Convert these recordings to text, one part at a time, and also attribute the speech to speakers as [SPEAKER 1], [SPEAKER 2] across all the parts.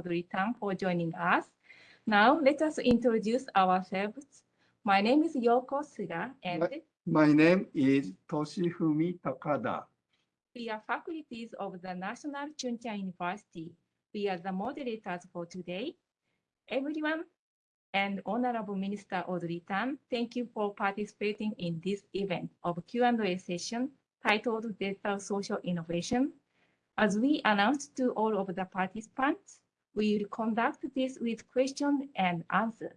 [SPEAKER 1] Audrey for joining us. Now, let us introduce ourselves. My name is Yoko Suga, and
[SPEAKER 2] My name is Toshifumi Takada.
[SPEAKER 1] we are faculties of the National Chung Cheng University. We are the moderators for today. Everyone and Honorable Minister Audrey Tang, thank you for participating in this event of Q&A session titled Digital Social Innovation. As we announced to all of the participants, we will conduct this with questions and answers.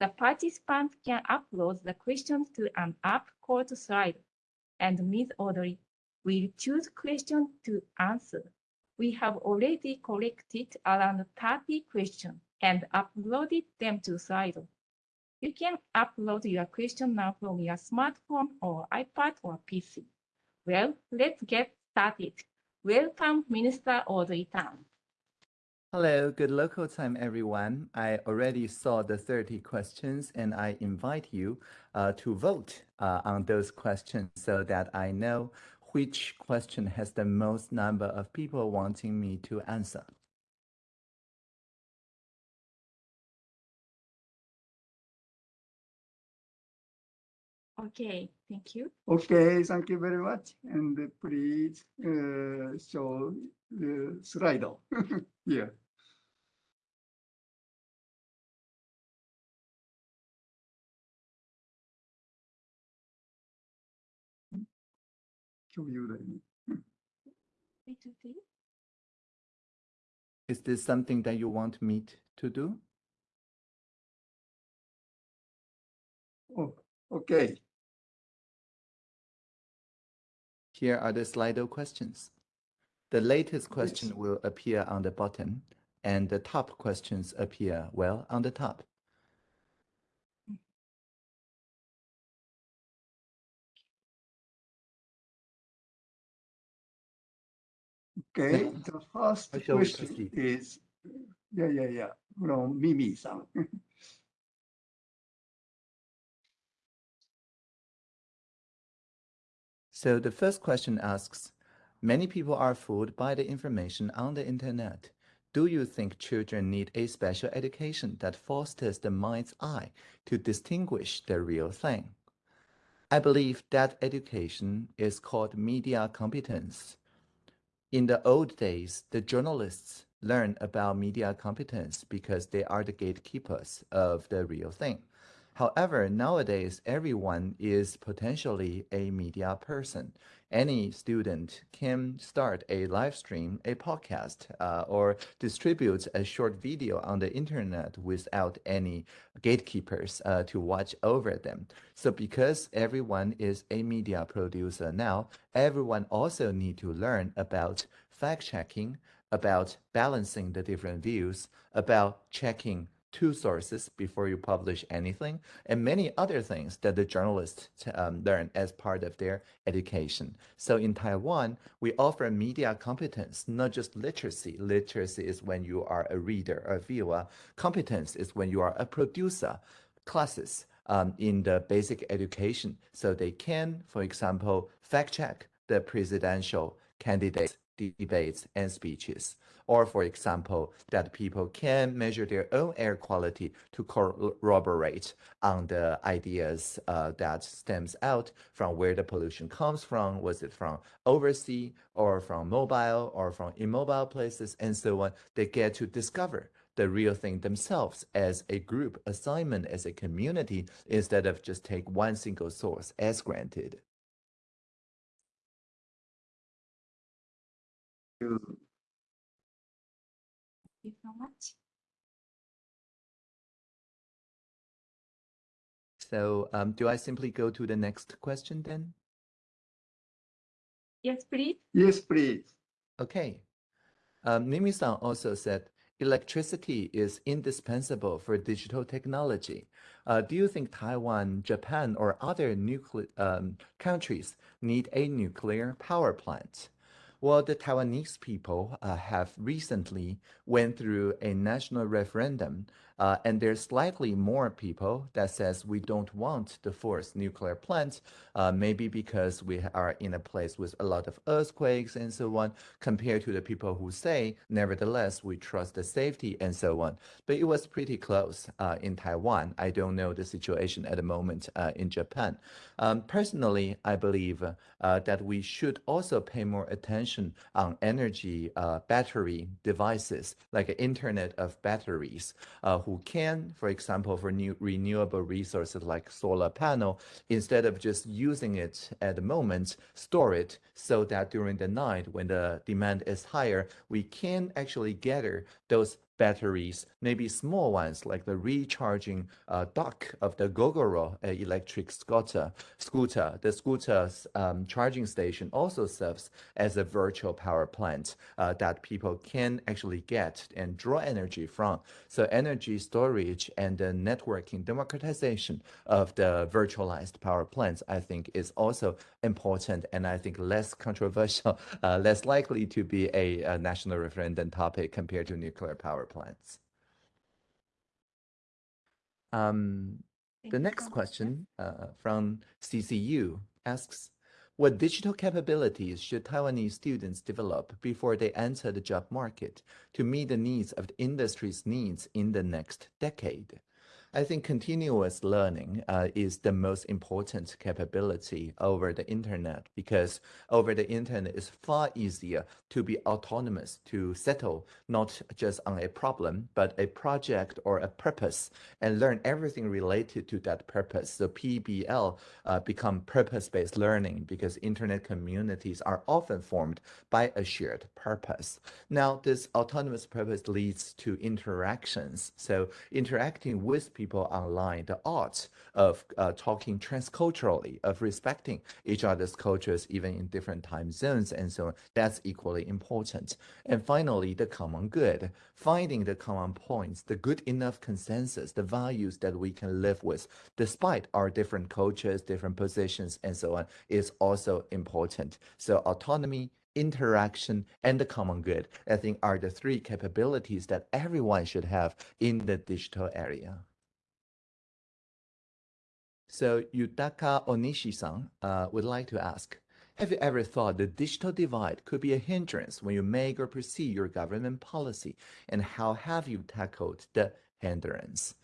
[SPEAKER 1] The participant can upload the questions to an app called Slido, and Ms. Audrey will choose questions to answer. We have already collected around 30 questions and uploaded them to Slido. You can upload your question now from your smartphone or iPad or PC. Well, let's get started. Welcome, Minister Audrey Tang.
[SPEAKER 3] Hello, good local time, everyone. I already saw the 30 questions and I invite you uh, to vote uh, on those questions so that I know which question has the most number of people wanting me to answer.
[SPEAKER 1] Okay, thank you.
[SPEAKER 2] Okay, thank you very much. And please uh, show the slide here.
[SPEAKER 3] Is this something that you want me to do?
[SPEAKER 2] Oh, okay.
[SPEAKER 3] Here are the Slido questions. The latest question yes. will appear on the bottom and the top questions appear, well, on the top.
[SPEAKER 2] Okay, the first question is, yeah, yeah, yeah, from Mimi-san.
[SPEAKER 3] so the first question asks, many people are fooled by the information on the internet. Do you think children need a special education that fosters the mind's eye to distinguish the real thing? I believe that education is called media competence. In the old days, the journalists learn about media competence because they are the gatekeepers of the real thing. However, nowadays, everyone is potentially a media person. Any student can start a live stream, a podcast, uh, or distribute a short video on the internet without any gatekeepers uh, to watch over them. So because everyone is a media producer now, everyone also need to learn about fact checking, about balancing the different views, about checking two sources before you publish anything, and many other things that the journalists um, learn as part of their education. So in Taiwan, we offer media competence, not just literacy. Literacy is when you are a reader or viewer. Competence is when you are a producer. Classes um, in the basic education, so they can, for example, fact check the presidential candidates debates and speeches. Or for example, that people can measure their own air quality to corroborate on the ideas uh, that stems out from where the pollution comes from. Was it from overseas or from mobile or from immobile places and so on. They get to discover the real thing themselves as a group assignment, as a community, instead of just take one single source as granted.
[SPEAKER 2] You.
[SPEAKER 1] Thank you so much.
[SPEAKER 3] So um, do I simply go to the next question then?
[SPEAKER 1] Yes, please.
[SPEAKER 2] Yes, please.
[SPEAKER 3] Okay. Um, Mimi-san also said, electricity is indispensable for digital technology. Uh, do you think Taiwan, Japan, or other nuclear um, countries need a nuclear power plant? Well, the Taiwanese people uh, have recently went through a national referendum Uh, and there's slightly more people that says we don't want to force nuclear plants, uh, maybe because we are in a place with a lot of earthquakes and so on, compared to the people who say, nevertheless, we trust the safety and so on. But it was pretty close uh, in Taiwan. I don't know the situation at the moment uh, in Japan. Um, personally, I believe uh, that we should also pay more attention on energy uh, battery devices, like Internet of Batteries, who can, for example, for new renewable resources like solar panel, instead of just using it at the moment, store it so that during the night when the demand is higher, we can actually gather those batteries, maybe small ones like the recharging uh, dock of the Gogoro uh, electric scooter. Scooter, the scooter's um, charging station also serves as a virtual power plant uh, that people can actually get and draw energy from. So energy storage and the networking democratization of the virtualized power plants, I think, is also important and I think less controversial, uh, less likely to be a, a national referendum topic compared to nuclear power plants. Um, the next question uh, from CCU asks, what digital capabilities should Taiwanese students develop before they enter the job market to meet the needs of the industry's needs in the next decade? I think continuous learning uh, is the most important capability over the internet because over the internet it's far easier to be autonomous, to settle not just on a problem, but a project or a purpose and learn everything related to that purpose. So PBL uh, become purpose-based learning because internet communities are often formed by a shared purpose. Now, this autonomous purpose leads to interactions. So interacting with people online, the art of uh, talking transculturally, of respecting each other's cultures, even in different time zones and so on, that's equally important. And finally, the common good, finding the common points, the good enough consensus, the values that we can live with, despite our different cultures, different positions, and so on, is also important. So autonomy, interaction, and the common good, I think are the three capabilities that everyone should have in the digital area. So Yutaka Onishi-san uh, would like to ask, have you ever thought the digital divide could be a hindrance when you make or pursue your government policy? And how have you tackled the hindrance?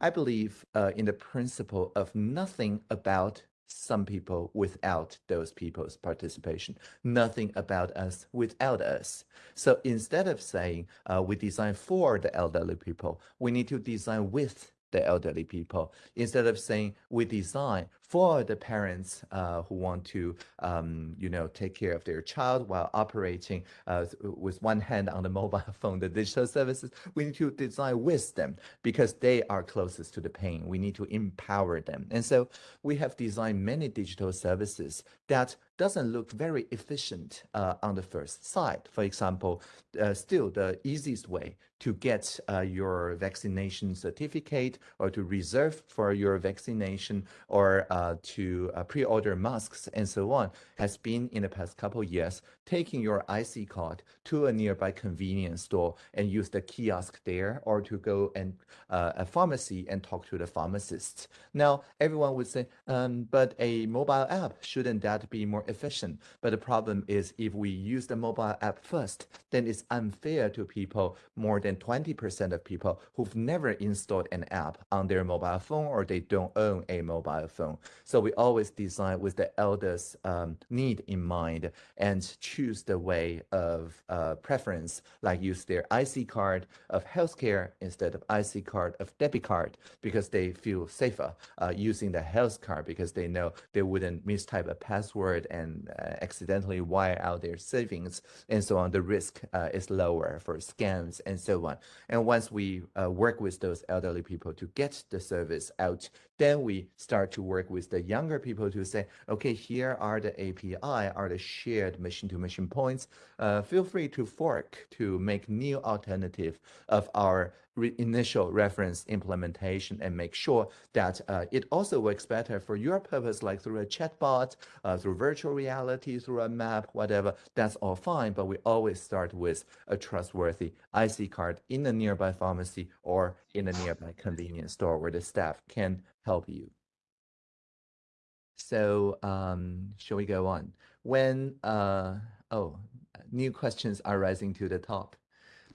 [SPEAKER 3] I believe uh, in the principle of nothing about some people without those people's participation, nothing about us without us. So instead of saying uh, we design for the elderly people, we need to design with the elderly people instead of saying we design for the parents uh, who want to, um, you know, take care of their child while operating uh, with one hand on the mobile phone, the digital services. We need to design with them because they are closest to the pain. We need to empower them. And so we have designed many digital services that doesn't look very efficient uh, on the first sight. For example, uh, still the easiest way to get uh, your vaccination certificate or to reserve for your vaccination or uh, to uh, pre-order masks and so on has been in the past couple years taking your IC card to a nearby convenience store and use the kiosk there or to go and uh, a pharmacy and talk to the pharmacist. Now, everyone would say, um, but a mobile app, shouldn't that be more efficient? But the problem is if we use the mobile app first, then it's unfair to people, more than 20% of people who've never installed an app on their mobile phone or they don't own a mobile phone. So we always design with the elders' um, need in mind and choose the way of uh, preference, like use their IC card of healthcare instead of IC card of debit card because they feel safer uh, using the health card because they know they wouldn't mistype a password and uh, accidentally wire out their savings and so on. The risk uh, is lower for scams and so on. And once we uh, work with those elderly people to get the service out, then we start to work with the younger people to say, okay, here are the API, are the shared machine-to-machine points. Uh, feel free to fork to make new alternative of our re initial reference implementation and make sure that uh, it also works better for your purpose, like through a chatbot, uh, through virtual reality, through a map, whatever. That's all fine, but we always start with a trustworthy IC card in a nearby pharmacy or in a nearby convenience store where the staff can help you. So um, shall we go on? When, uh, oh, new questions are rising to the top.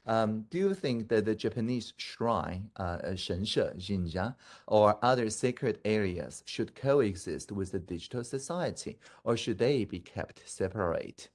[SPEAKER 3] Um, do you think that the Japanese shrine, uh, 神社, jinja, or other sacred areas should coexist with the digital society, or should they be kept separate?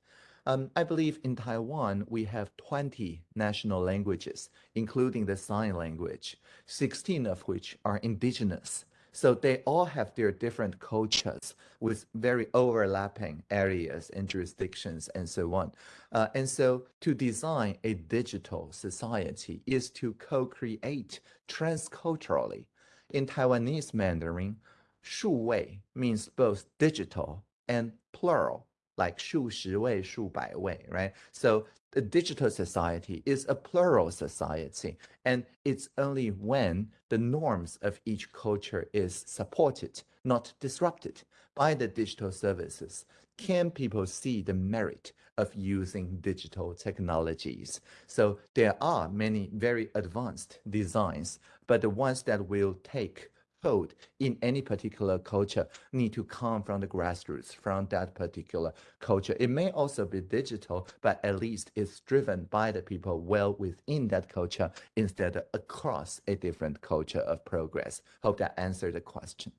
[SPEAKER 3] Um, I believe in Taiwan, we have 20 national languages, including the sign language, 16 of which are indigenous. So they all have their different cultures with very overlapping areas and jurisdictions and so on. Uh, and so to design a digital society is to co-create transculturally. In Taiwanese Mandarin, 数位 means both digital and plural like 数十位,数百位, right? So the digital society is a plural society, and it's only when the norms of each culture is supported, not disrupted by the digital services, can people see the merit of using digital technologies. So there are many very advanced designs, but the ones that will take code in any particular culture need to come from the grassroots, from that particular culture. It may also be digital, but at least it's driven by the people well within that culture instead of across a different culture of progress. Hope that answered the question.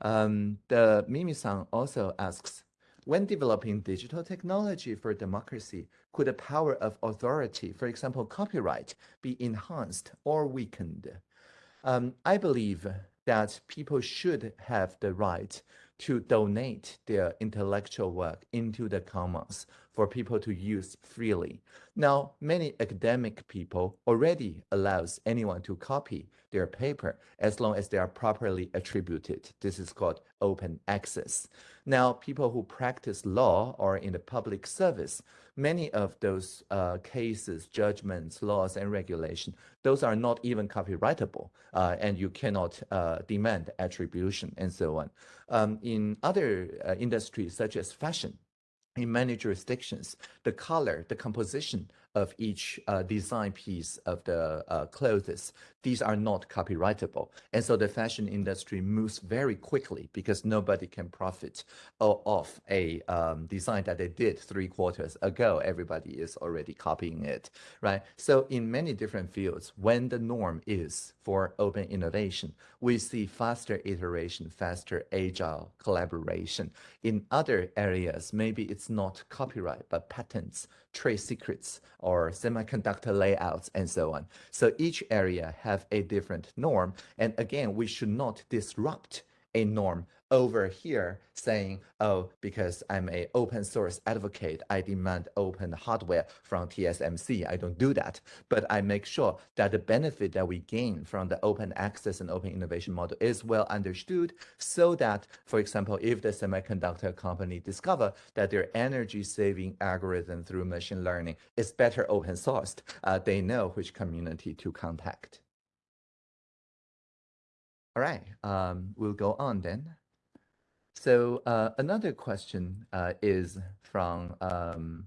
[SPEAKER 3] Um, the Mimi-san also asks, when developing digital technology for democracy, could the power of authority, for example, copyright, be enhanced or weakened? Um, I believe that people should have the right to donate their intellectual work into the commons for people to use freely. Now, many academic people already allows anyone to copy their paper as long as they are properly attributed. This is called open access. Now, people who practice law or in the public service, many of those uh, cases, judgments, laws, and regulation, those are not even copyrightable, uh, and you cannot uh, demand attribution and so on. Um, in other uh, industries, such as fashion, in many jurisdictions, the color, the composition of each uh, design piece of the uh, clothes, these are not copyrightable. And so the fashion industry moves very quickly because nobody can profit off a um, design that they did three quarters ago. Everybody is already copying it, right? So in many different fields, when the norm is for open innovation, we see faster iteration, faster agile collaboration. In other areas, maybe it's not copyright, but patents, trade secrets, or semiconductor layouts, and so on. So each area have a different norm. And again, we should not disrupt a norm over here saying, oh, because I'm a open source advocate, I demand open hardware from TSMC. I don't do that, but I make sure that the benefit that we gain from the open access and open innovation model is well understood so that, for example, if the semiconductor company discover that their energy saving algorithm through machine learning is better open sourced, uh, they know which community to contact. All right, um, we'll go on then. So uh, another question uh, is from um,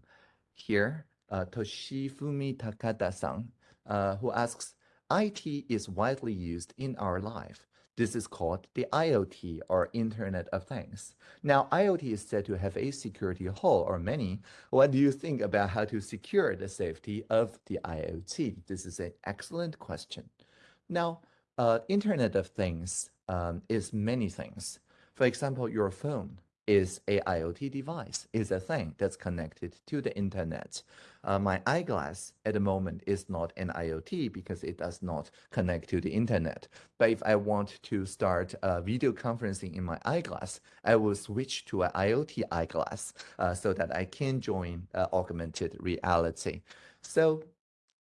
[SPEAKER 3] here, uh, Toshifumi Takada-san, uh, who asks, IT is widely used in our life. This is called the IoT or Internet of Things. Now, IoT is said to have a security hole or many. What do you think about how to secure the safety of the IoT? This is an excellent question. Now, uh, Internet of Things um, is many things. For example, your phone is a IoT device, is a thing that's connected to the internet. Uh, my eyeglass at the moment is not an IoT because it does not connect to the internet. But if I want to start uh, video conferencing in my eyeglass, I will switch to an IoT eyeglass uh, so that I can join uh, augmented reality. So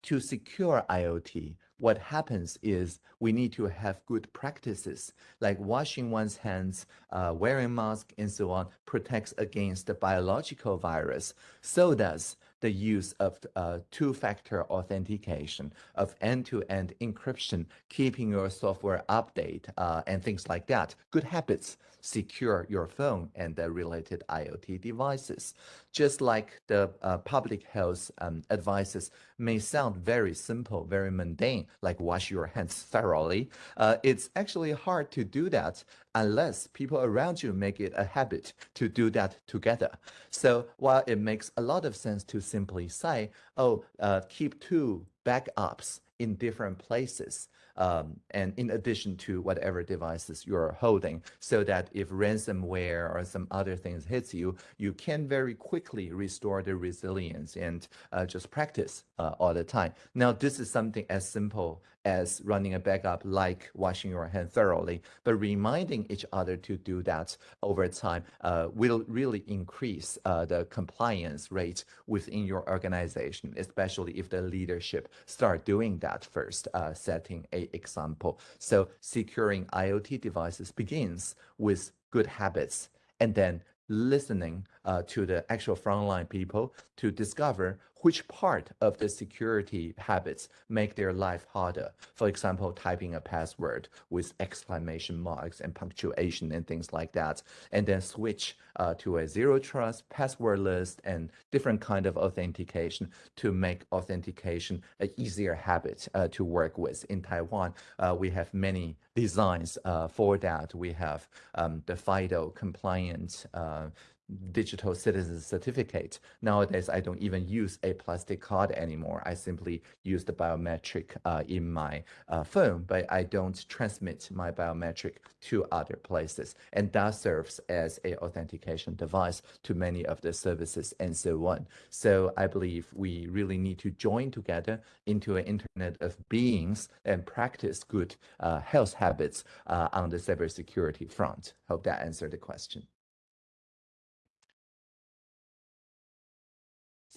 [SPEAKER 3] to secure IoT, what happens is we need to have good practices like washing one's hands, uh, wearing mask, and so on protects against the biological virus. So does the use of uh, two-factor authentication, of end-to-end encryption, keeping your software update, uh, and things like that. Good habits secure your phone and the related IoT devices. Just like the uh, public health um, advices may sound very simple, very mundane, like wash your hands thoroughly, uh, it's actually hard to do that unless people around you make it a habit to do that together. So while it makes a lot of sense to simply say, oh, uh, keep two backups in different places, um, and in addition to whatever devices you're holding, so that if ransomware or some other things hits you, you can very quickly restore the resilience and uh, just practice uh, all the time. Now, this is something as simple as running a backup like washing your hand thoroughly, but reminding each other to do that over time uh, will really increase uh, the compliance rate within your organization, especially if the leadership start doing that first, uh, setting a example. So securing IoT devices begins with good habits and then listening uh, to the actual frontline people to discover which part of the security habits make their life harder. For example, typing a password with exclamation marks and punctuation and things like that, and then switch uh, to a zero trust password list and different kind of authentication to make authentication an easier habit uh, to work with. In Taiwan, uh, we have many designs uh, for that. We have um, the FIDO compliant uh, digital citizen certificate. Nowadays, I don't even use a plastic card anymore. I simply use the biometric uh, in my uh, phone, but I don't transmit my biometric to other places. And that serves as a authentication device to many of the services and so on. So I believe we really need to join together into an internet of beings and practice good uh, health habits uh, on the cybersecurity front. Hope that answered the question.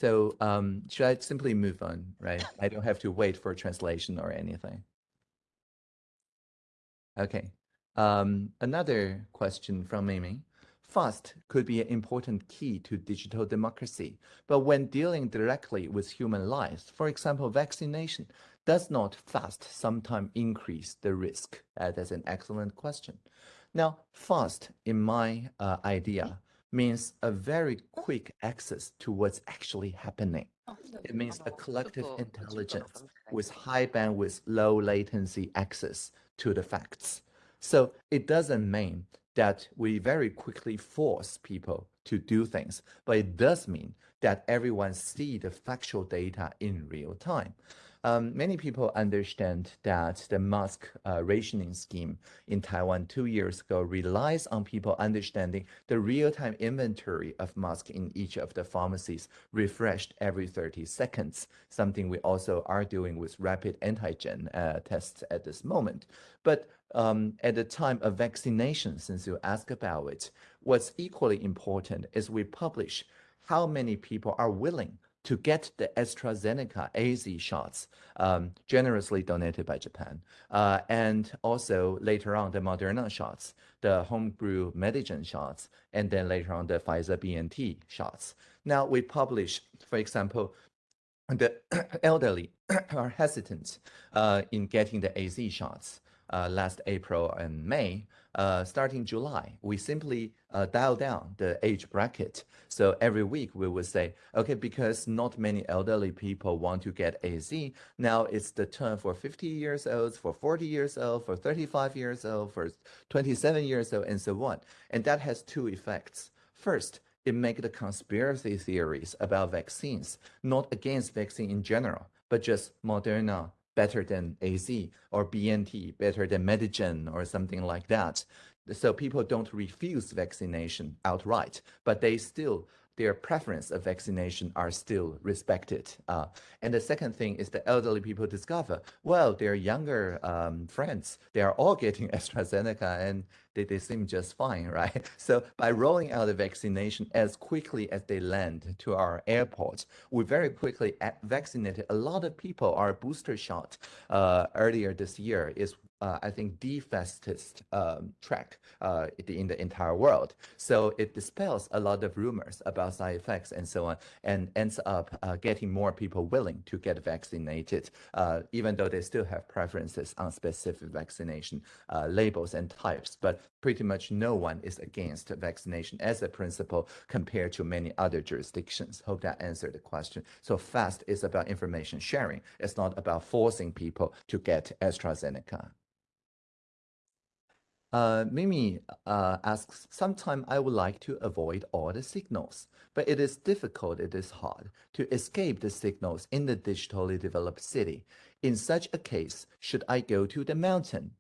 [SPEAKER 3] So um, should I simply move on, right? I don't have to wait for a translation or anything. Okay. Um, another question from Mimi. FAST could be an important key to digital democracy, but when dealing directly with human lives, for example, vaccination, does not FAST sometimes increase the risk? That's an excellent question. Now, FAST, in my uh, idea, means a very quick access to what's actually happening. It means a collective intelligence with high bandwidth, low latency access to the facts. So it doesn't mean that we very quickly force people to do things, but it does mean that everyone see the factual data in real time. Um, many people understand that the mask uh, rationing scheme in Taiwan two years ago relies on people understanding the real-time inventory of masks in each of the pharmacies refreshed every 30 seconds, something we also are doing with rapid antigen uh, tests at this moment. But um, at the time of vaccination, since you asked about it, what's equally important is we publish how many people are willing to get the AstraZeneca AZ shots um, generously donated by Japan. Uh, and also later on the Moderna shots, the homebrew Medigen shots, and then later on the Pfizer BNT shots. Now we publish, for example, the elderly are hesitant uh, in getting the AZ shots uh, last April and May uh, starting July, we simply uh, dial down the age bracket. So every week we would say, okay, because not many elderly people want to get AZ, now it's the turn for 50 years old, for 40 years old, for 35 years old, for 27 years old, and so on. And that has two effects. First, it makes the conspiracy theories about vaccines, not against vaccine in general, but just Moderna, better than AZ or BNT better than Medigen or something like that. So people don't refuse vaccination outright, but they still their preference of vaccination are still respected. Uh, and the second thing is the elderly people discover, well, their younger um, friends, they are all getting AstraZeneca and they, they seem just fine, right? So by rolling out the vaccination as quickly as they land to our airports, we very quickly vaccinated a lot of people. Our booster shot uh, earlier this year is uh, I think, the fastest um, track uh, in the entire world. So it dispels a lot of rumors about side effects and so on, and ends up uh, getting more people willing to get vaccinated, uh, even though they still have preferences on specific vaccination uh, labels and types. But pretty much no one is against vaccination as a principle compared to many other jurisdictions. Hope that answered the question. So FAST is about information sharing. It's not about forcing people to get AstraZeneca. Uh, Mimi uh, asks, sometimes I would like to avoid all the signals, but it is difficult, it is hard to escape the signals in the digitally developed city. In such a case, should I go to the mountain?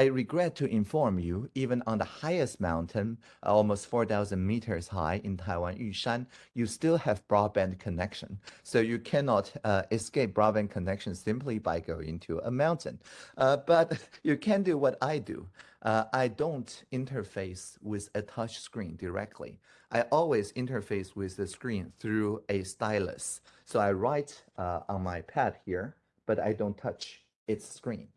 [SPEAKER 3] I regret to inform you, even on the highest mountain, almost 4,000 meters high in Taiwan, Yushan, you still have broadband connection. So you cannot uh, escape broadband connection simply by going to a mountain. Uh, but you can do what I do. Uh, I don't interface with a touch screen directly. I always interface with the screen through a stylus. So I write uh, on my pad here, but I don't touch its screen.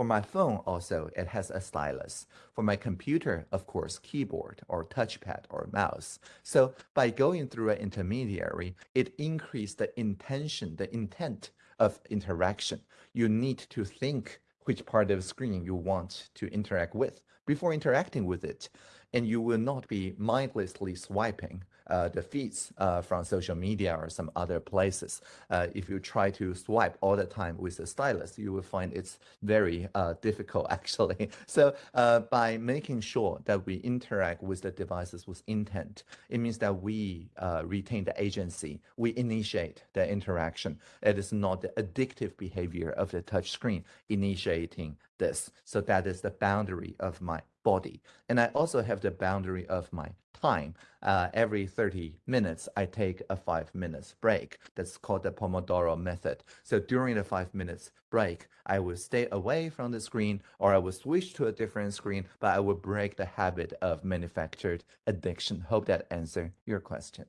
[SPEAKER 3] For my phone also, it has a stylus. For my computer, of course, keyboard or touchpad or mouse. So by going through an intermediary, it increased the intention, the intent of interaction. You need to think which part of the screen you want to interact with before interacting with it. And you will not be mindlessly swiping the feeds uh, from social media or some other places. Uh, if you try to swipe all the time with the stylus, you will find it's very uh, difficult actually. So uh, by making sure that we interact with the devices with intent, it means that we uh, retain the agency, we initiate the interaction. It is not the addictive behavior of the touch screen initiating this. So that is the boundary of my body. And I also have the boundary of my time. Uh, every 30 minutes, I take a five minutes break. That's called the Pomodoro method. So during the five minutes break, I will stay away from the screen or I will switch to a different screen, but I will break the habit of manufactured addiction. Hope that answered your question.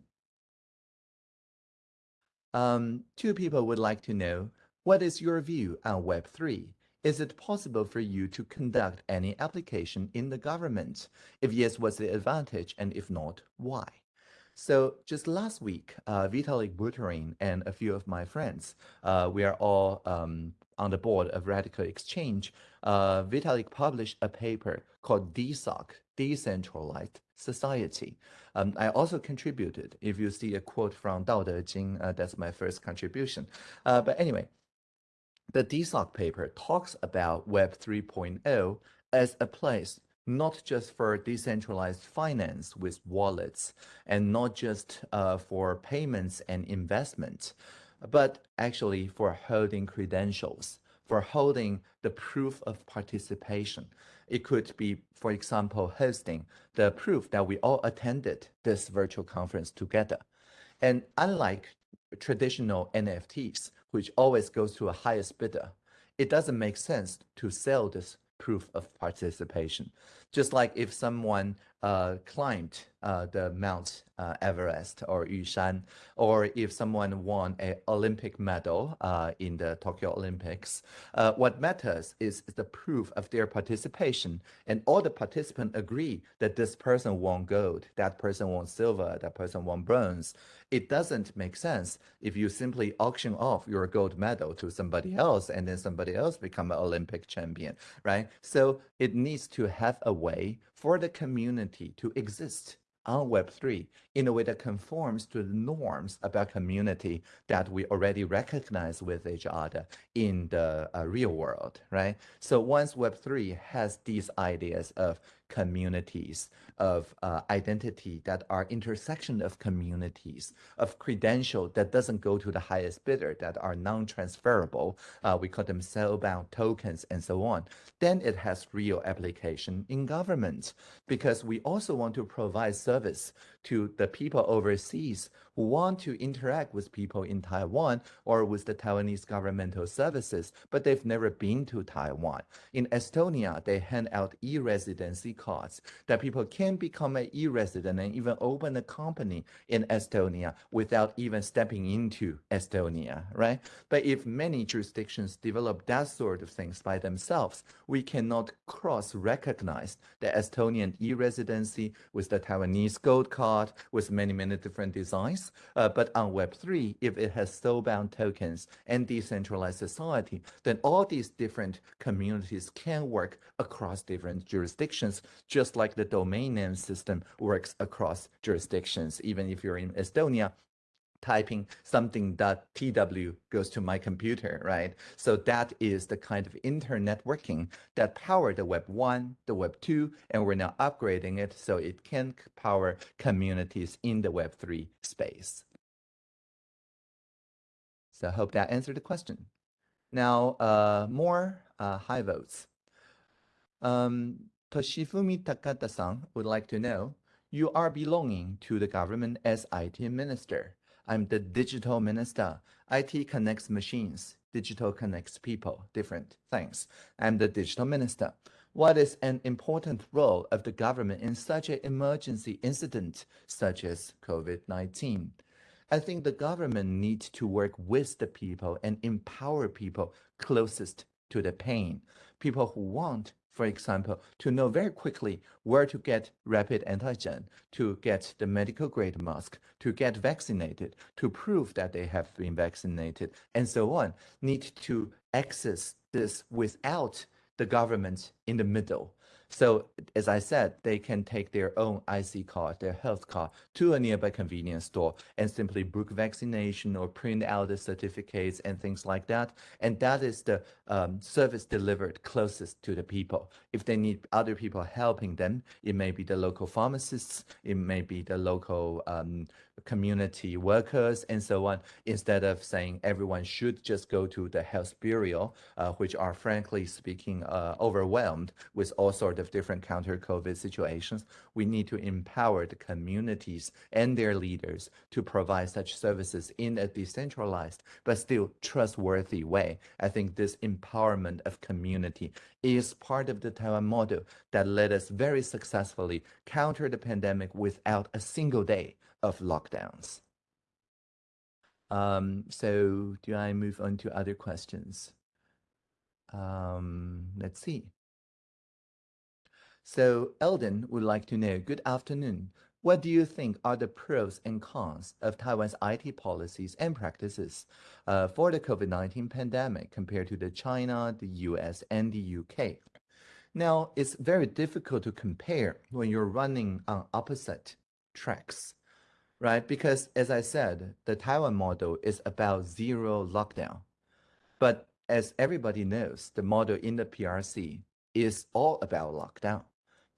[SPEAKER 3] Um, two people would like to know, what is your view on Web3? Is it possible for you to conduct any application in the government? If yes, what's the advantage? And if not, why? So just last week, uh, Vitalik Buterin and a few of my friends, uh, we are all um, on the board of RadicalxChange. Uh, Vitalik published a paper called DeSoc, Decentralized Society. Um, I also contributed. If you see a quote from Dao De Jing, uh, that's my first contribution. Uh, but anyway, the DeSoc paper talks about Web 3.0 as a place not just for decentralized finance with wallets and not just uh, for payments and investment, but actually for holding credentials, for holding the proof of participation. It could be, for example, hosting the proof that we all attended this virtual conference together. And unlike traditional NFTs, which always goes to a highest bidder, it doesn't make sense to sell this proof of participation. Just like if someone uh, climbed uh, the Mount uh, Everest or Yushan, or if someone won an Olympic medal uh, in the Tokyo Olympics, uh, what matters is the proof of their participation. And all the participants agree that this person won gold, that person won silver, that person won bronze. It doesn't make sense if you simply auction off your gold medal to somebody else and then somebody else become an Olympic champion, right? So it needs to have a way for the community to exist on Web3 in a way that conforms to the norms about community that we already recognize with each other in the uh, real world, right? So once Web3 has these ideas of communities, of uh, identity that are intersection of communities, of credential that doesn't go to the highest bidder, that are non-transferable, uh, we call them soul-bound tokens and so on, then it has real application in government. Because we also want to provide service to the people overseas who want to interact with people in Taiwan or with the Taiwanese governmental services, but they've never been to Taiwan. In Estonia, they hand out e-residency cards that people can become an e-resident and even open a company in Estonia without even stepping into Estonia, right? But if many jurisdictions develop that sort of things by themselves, we cannot cross-recognize the Estonian e-residency with the Taiwanese gold card with many, many different designs. Uh, but on Web3, if it has soulbound tokens and decentralized society, then all these different communities can work across different jurisdictions, just like the domain name system works across jurisdictions. Even if you're in Estonia, typing something .tw goes to my computer, right? So that is the kind of internetworking that powered the Web 1, the Web 2, and we're now upgrading it so it can power communities in the Web 3 space. So I hope that answered the question. Now, uh, more uh, high votes. Um, Toshifumi Takada-san would like to know, you are belonging to the government as IT minister. I'm the digital minister. IT connects machines. Digital connects people, different things. I'm the digital minister. What is an important role of the government in such an emergency incident such as COVID-19? I think the government needs to work with the people and empower people closest to the pain. People who want for example, to know very quickly where to get rapid antigen, to get the medical grade mask, to get vaccinated, to prove that they have been vaccinated, and so on, need to access this without the government in the middle. So as I said, they can take their own IC card, their health card to a nearby convenience store and simply book vaccination or print out the certificates and things like that. And that is the um, service delivered closest to the people. If they need other people helping them, it may be the local pharmacists, it may be the local um, community workers and so on, instead of saying everyone should just go to the health bureau, uh, which are frankly speaking uh, overwhelmed with all sorts of different counter COVID situations. We need to empower the communities and their leaders to provide such services in a decentralized but still trustworthy way. I think this empowerment of community is part of the Taiwan model that led us very successfully counter the pandemic without a single day of lockdowns. Um, so do I move on to other questions? Um, let's see. So Eldon would like to know, good afternoon. What do you think are the pros and cons of Taiwan's IT policies and practices uh, for the COVID-19 pandemic compared to the China, the US, and the UK? Now, it's very difficult to compare when you're running on opposite tracks right? Because as I said, the Taiwan model is about zero lockdown. But as everybody knows, the model in the PRC is all about lockdown.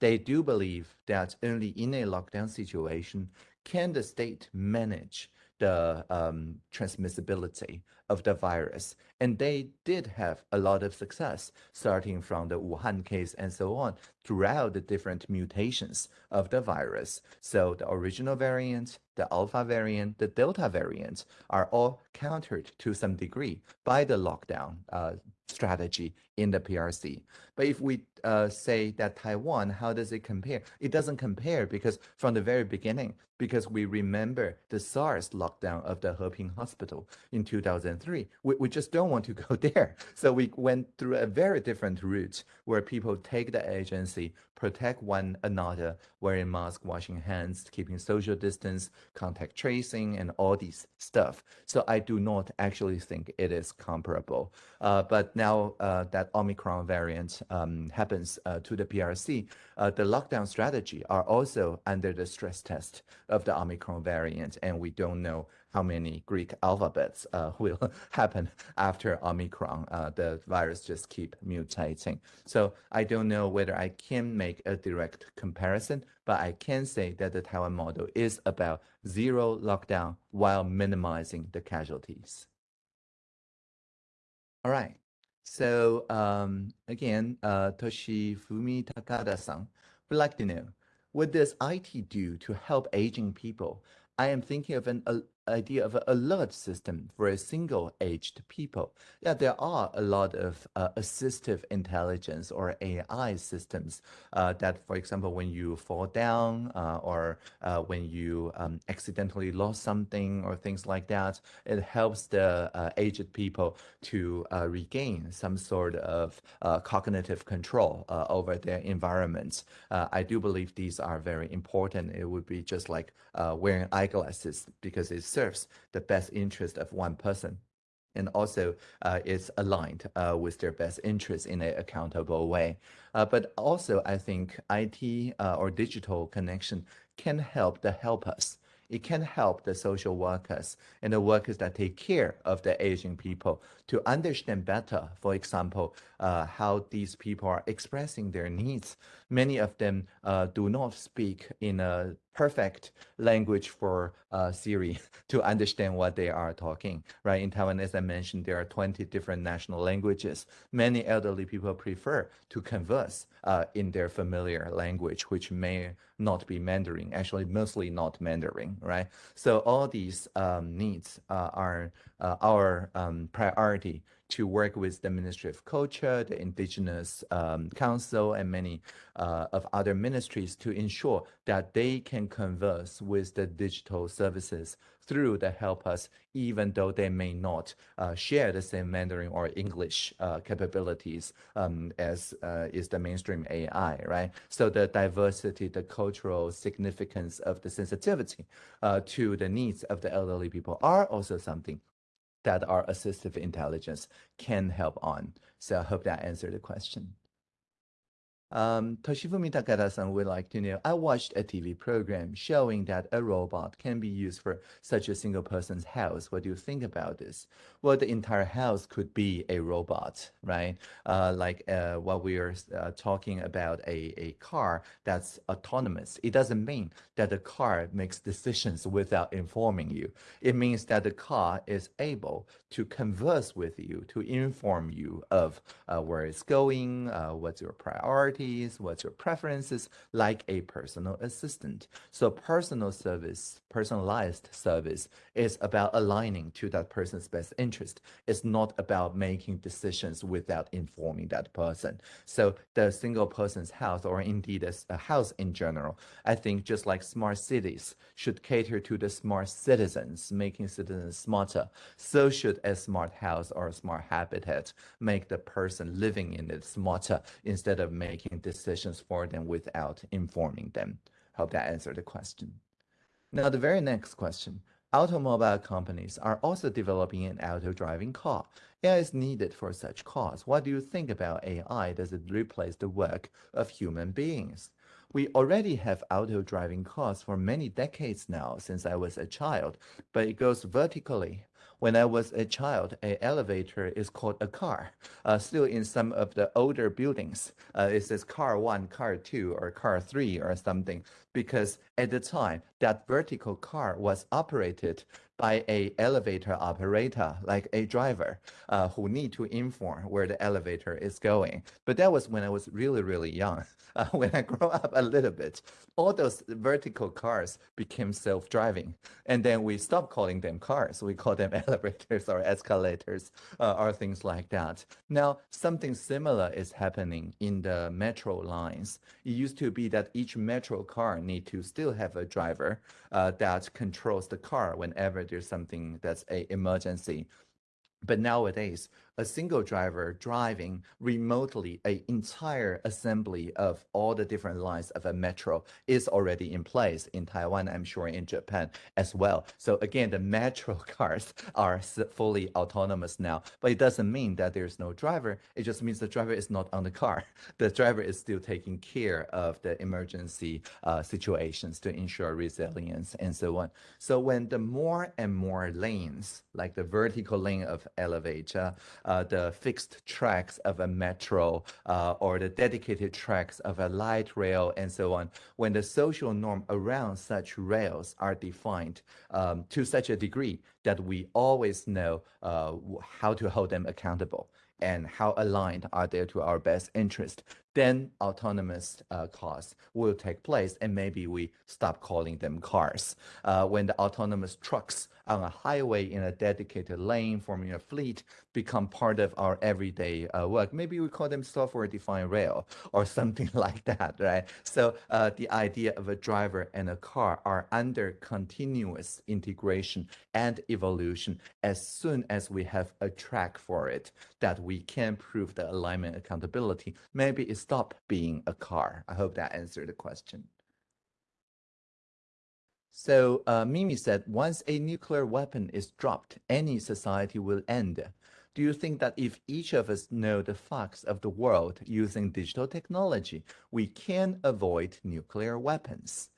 [SPEAKER 3] They do believe that only in a lockdown situation can the state manage the um, transmissibility of the virus. And they did have a lot of success, starting from the Wuhan case and so on, throughout the different mutations of the virus. So the original variant, the alpha variant, the delta variant are all countered to some degree by the lockdown uh, strategy in the PRC. But if we uh, say that Taiwan, how does it compare? It doesn't compare because from the very beginning, because we remember the SARS lockdown of the Heping Hospital in 2003, we, we just don't want to go there. So we went through a very different route where people take the agency, protect one another, wearing masks, washing hands, keeping social distance, contact tracing, and all these stuff. So I do not actually think it is comparable. Uh, but now uh, that Omicron variant um, happens uh, to the PRC, uh, the lockdown strategy are also under the stress test of the Omicron variant, and we don't know how many Greek alphabets uh, will happen after Omicron. Uh, the virus just keep mutating. So I don't know whether I can make a direct comparison, but I can say that the Taiwan model is about zero lockdown while minimizing the casualties. All right. So um, again, uh, Toshifumi Takada-san would like to know, what does IT do to help aging people? I am thinking of an idea of an alert system for a single aged people. Yeah, there are a lot of uh, assistive intelligence or AI systems uh, that, for example, when you fall down uh, or uh, when you um, accidentally lost something or things like that, it helps the uh, aged people to uh, regain some sort of cognitive control over their environments. I do believe these are very important. It would be just like wearing eyeglasses because it's serves the best interest of one person and also uh, is aligned uh, with their best interest in an accountable way. Uh, but also, I think IT uh, or digital connection can help the helpers. It can help the social workers and the workers that take care of the aging people to understand better, for example, uh, how these people are expressing their needs. Many of them uh, do not speak in a perfect language for uh, Siri to understand what they are talking, right? In Taiwan, as I mentioned, there are 20 different national languages. Many elderly people prefer to converse uh, in their familiar language, which may not be Mandarin, actually mostly not Mandarin, right? So all these um, needs uh, are uh, our um, priority to work with the Ministry of Culture, the Indigenous um, Council, and many uh, of other ministries to ensure that they can converse with the digital services through the help us, even though they may not uh, share the same Mandarin or English uh, capabilities um, as uh, is the mainstream AI, right? So the diversity, the cultural significance of the sensitivity uh, to the needs of the elderly people are also something that our assistive intelligence can help on. So I hope that answered the question. Um, Toshifumi Takada-san would like to know, I watched a TV program showing that a robot can be used for such a single person's house. What do you think about this? Well, the entire house could be a robot, right? Uh, like uh, what we are uh, talking about a, a car that's autonomous. It doesn't mean that the car makes decisions without informing you. It means that the car is able to converse with you, to inform you of uh, where it's going, uh, what's your priority, what's your preferences, like a personal assistant. So personal service, personalized service is about aligning to that person's best interest. It's not about making decisions without informing that person. So the single person's house or indeed a house in general, I think just like smart cities should cater to the smart citizens, making citizens smarter. So should a smart house or a smart habitat make the person living in it smarter instead of making making decisions for them without informing them. Hope that answered the question. Now, the very next question. Automobile companies are also developing an auto-driving car. AI is needed for such cars. What do you think about AI? Does it replace the work of human beings? We already have auto-driving cars for many decades now since I was a child, but it goes vertically when I was a child, an elevator is called a car. Uh, still in some of the older buildings, uh, it says car one, car two, or car three, or something, because at the time, that vertical car was operated by a elevator operator, like a driver, uh, who need to inform where the elevator is going. But that was when I was really, really young. Uh, when I grow up a little bit, all those vertical cars became self-driving. And then we stopped calling them cars. We call them elevators or escalators uh, or things like that. Now, something similar is happening in the metro lines. It used to be that each metro car need to still have a driver uh, that controls the car whenever there's something that's a emergency. But nowadays, a single driver driving remotely an entire assembly of all the different lines of a metro is already in place in Taiwan, I'm sure in Japan as well. So again, the metro cars are fully autonomous now, but it doesn't mean that there's no driver. It just means the driver is not on the car. The driver is still taking care of the emergency uh, situations to ensure resilience and so on. So when the more and more lanes, like the vertical lane of elevator, the fixed tracks of a metro uh, or the dedicated tracks of a light rail and so on, when the social norm around such rails are defined um, to such a degree that we always know uh, how to hold them accountable and how aligned are they to our best interest, then autonomous uh, cars will take place and maybe we stop calling them cars. Uh, when the autonomous trucks on a highway in a dedicated lane forming a fleet become part of our everyday uh, work, maybe we call them software-defined rail or something like that, right? So uh, the idea of a driver and a car are under continuous integration and evolution as soon as we have a track for it that we can prove the alignment accountability, maybe it stop being a car. I hope that answered the question. So uh, Mimi said, once a nuclear weapon is dropped, any society will end. Do you think that if each of us know the facts of the world using digital technology, we can avoid nuclear weapons?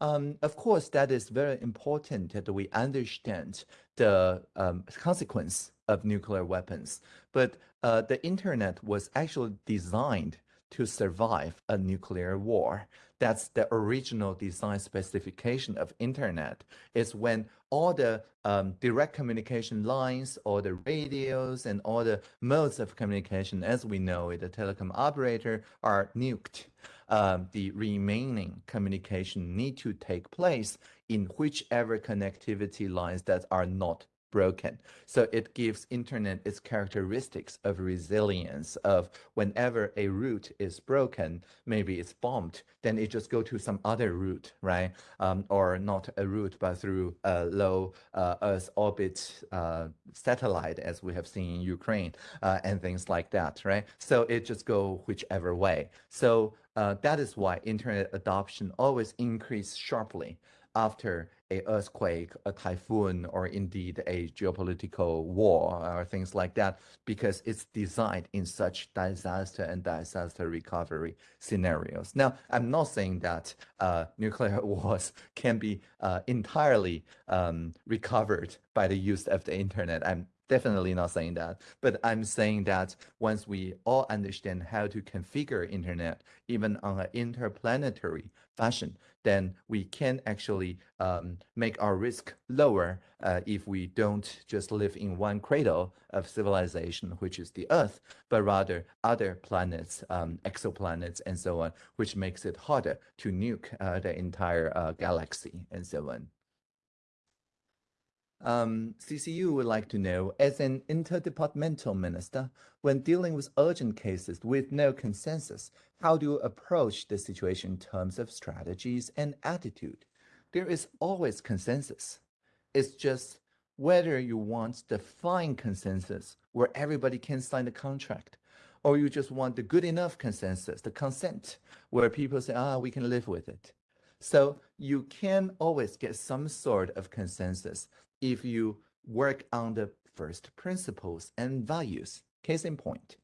[SPEAKER 3] Um, of course, that is very important that we understand the um, consequence of nuclear weapons. But uh, the internet was actually designed to survive a nuclear war. That's the original design specification of internet is when all the um, direct communication lines, all the radios and all the modes of communication as we know it, the telecom operator are nuked. Um, the remaining communication need to take place in whichever connectivity lines that are not broken. So it gives internet its characteristics of resilience of whenever a route is broken, maybe it's bombed, then it just go to some other route, right? Um, or not a route, but through a low uh, Earth orbit uh, satellite, as we have seen in Ukraine uh, and things like that, right? So it just go whichever way. So uh, that is why internet adoption always increase sharply after a earthquake, a typhoon, or indeed a geopolitical war or things like that, because it's designed in such disaster and disaster recovery scenarios. Now, I'm not saying that uh, nuclear wars can be uh, entirely um, recovered by the use of the internet. I'm definitely not saying that, but I'm saying that once we all understand how to configure internet, even on an interplanetary fashion, then we can actually um, make our risk lower uh, if we don't just live in one cradle of civilization, which is the Earth, but rather other planets, um, exoplanets, and so on, which makes it harder to nuke uh, the entire uh, galaxy and so on. Um, CCU would like to know, as an interdepartmental minister, when dealing with urgent cases with no consensus, how do you approach the situation in terms of strategies and attitude? There is always consensus. It's just whether you want the fine consensus where everybody can sign the contract, or you just want the good enough consensus, the consent, where people say, ah, we can live with it. So you can always get some sort of consensus if you work on the first principles and values. Case in point,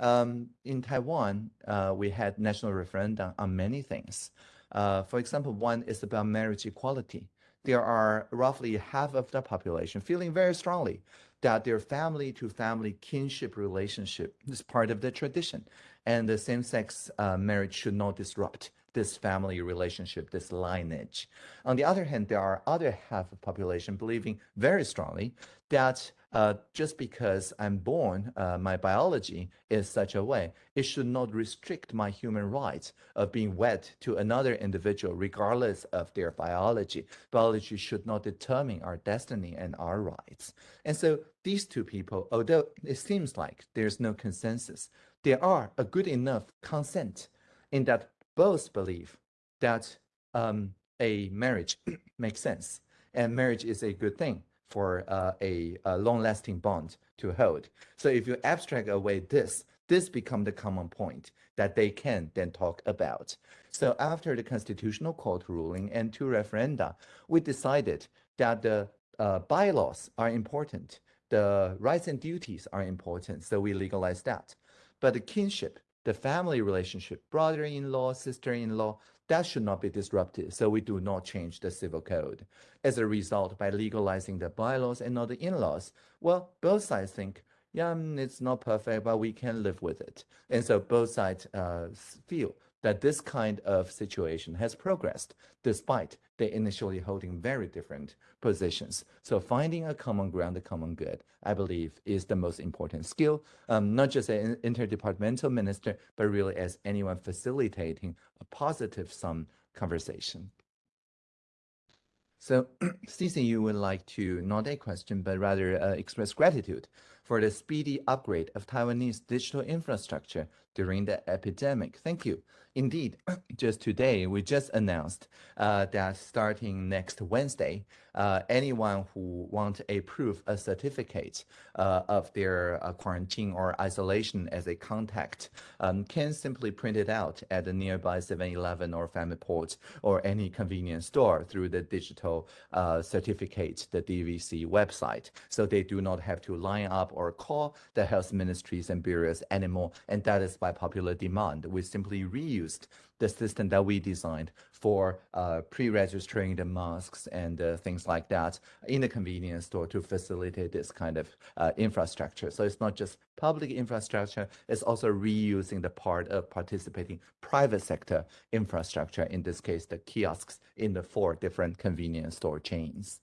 [SPEAKER 3] um, in Taiwan, uh, we had national referendum on many things. Uh, for example, one is about marriage equality. There are roughly half of the population feeling very strongly that their family to family kinship relationship is part of the tradition and the same-sex uh, marriage should not disrupt this family relationship, this lineage. On the other hand, there are other half of population believing very strongly that uh, just because I'm born, uh, my biology is such a way, it should not restrict my human rights of being wed to another individual, regardless of their biology. Biology should not determine our destiny and our rights. And so these two people, although it seems like there's no consensus, there are a good enough consent in that both believe that um, a marriage makes sense and marriage is a good thing for uh, a, a long-lasting bond to hold. So if you abstract away this, this become the common point that they can then talk about. So after the constitutional court ruling and two referenda, we decided that the uh, bylaws are important. The rights and duties are important. So we legalized that. But the kinship the family relationship, brother-in-law, sister-in-law, that should not be disrupted. So we do not change the civil code. As a result, by legalizing the bylaws and not the in-laws, well, both sides think, yeah, mm, it's not perfect, but we can live with it. And so both sides uh, feel that this kind of situation has progressed despite they initially holding very different positions. So finding a common ground, a common good, I believe is the most important skill, um, not just an interdepartmental minister, but really as anyone facilitating a positive sum conversation. So CCU would like to, not a question, but rather uh, express gratitude for the speedy upgrade of Taiwanese digital infrastructure during the epidemic. Thank you. Indeed, just today, we just announced uh, that starting next Wednesday, uh, anyone who want a proof, a certificate uh, of their uh, quarantine or isolation as a contact um, can simply print it out at the nearby 7-Eleven or FamiPort or any convenience store through the digital uh, certificate, the DVC website. So they do not have to line up or call the health ministries and bureaus anymore. And that is by popular demand. We simply reused the system that we designed for uh, pre-registering the masks and uh, things like that in the convenience store to facilitate this kind of uh, infrastructure. So it's not just public infrastructure, it's also reusing the part of participating private sector infrastructure, in this case, the kiosks in the four different convenience store chains.